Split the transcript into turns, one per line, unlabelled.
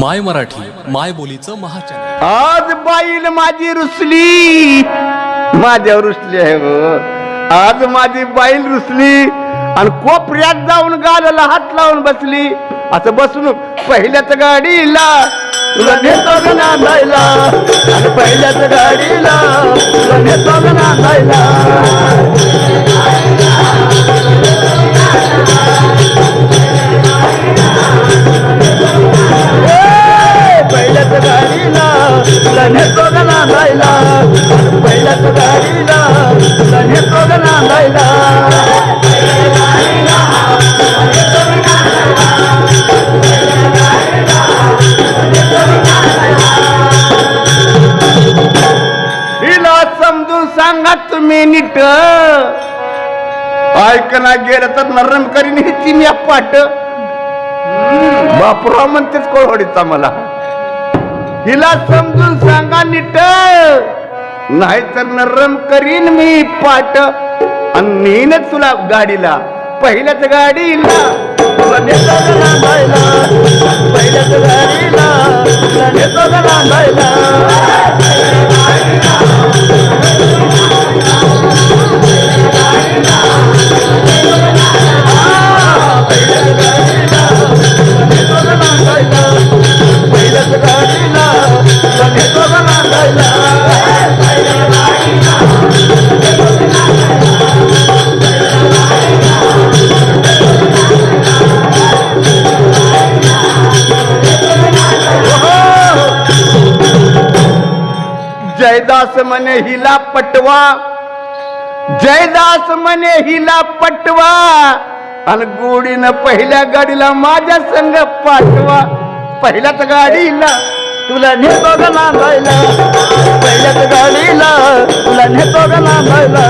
माय मराठी माय बोलीचं महाचॅनल.
आज बाईल माझी रुसली. माझ्यावर रुसली आहे हो आज माझी बाईल रुसली. आणि कोपऱ्यात जाऊन गालाला हात लावून बसली. असं बसून पहिल्याच गाडीला तुला नेतो का नांदायला. आणि पहिल्याच गाडीला तुला नेतो का नांदायला. नांदायला पहिल्याच तुला नांदायला. समजून सांगा तुम्ही नीट. ऐकना गेलं तर नरम करीन ही तिन्या पाट. बापरा म्हणतेच कोळवडीचा मला. हिला समजून सांगा नीट. नाहीतर नरम करीन मी पाट. आणि तुला गाडीला. पहिल्याच गाडीला. पहिल्याच गाडीला. जयदास मने हिला पटवा जयदास मने हिला पटवा आणि गोडीनं पहिल्या गाडीला माझ्या संग पाठवा. पहिल्याच गाडीला तुला नेतो का नांदायला पहिल्याच गाडीला तुला नेतो का नांदायला